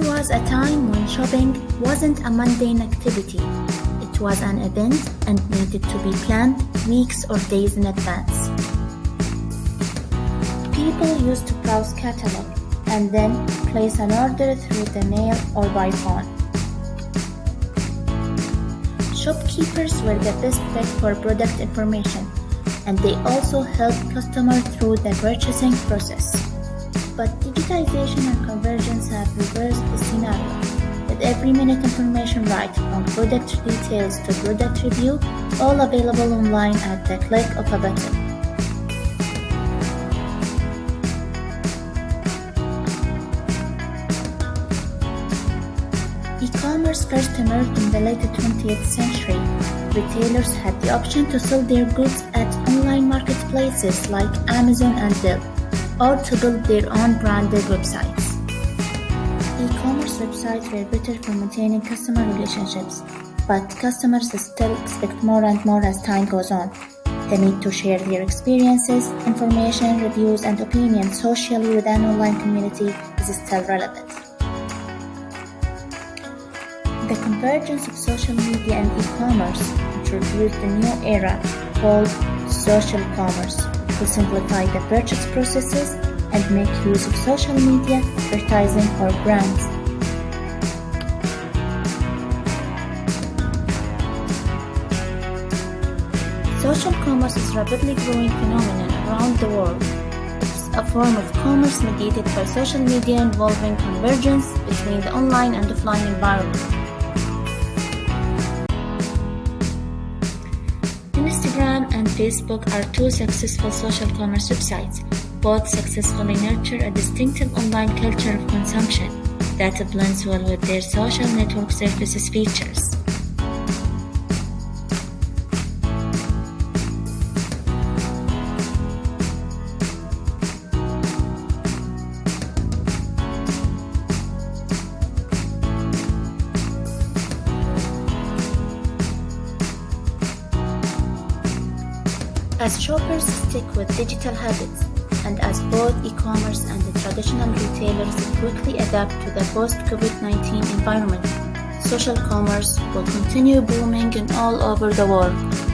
was a time when shopping wasn't a mundane activity. It was an event and needed to be planned weeks or days in advance. People used to browse catalog and then place an order through the mail or by phone. Shopkeepers were the best bet for product information and they also helped customers through the purchasing process. But digitization and convergence have reversed the scenario, with every minute information right from product details to product review, all available online at the click of a button. E-commerce first emerged in the late 20th century. Retailers had the option to sell their goods at online marketplaces like Amazon and Dell, or to build their own branded websites. E-commerce websites were better for maintaining customer relationships, but customers still expect more and more as time goes on. The need to share their experiences, information, reviews, and opinions socially with an online community is still relevant. The convergence of social media and e-commerce introduced a new era called social commerce to simplify the purchase processes and make use of social media advertising for brands. Social commerce is a rapidly growing phenomenon around the world. It's a form of commerce mediated by social media involving convergence between the online and offline environment. Facebook are two successful social commerce websites. Both successfully nurture a distinctive online culture of consumption that blends well with their social network services features. As shoppers stick with digital habits, and as both e-commerce and the traditional retailers quickly adapt to the post-COVID-19 environment, social commerce will continue booming in all over the world.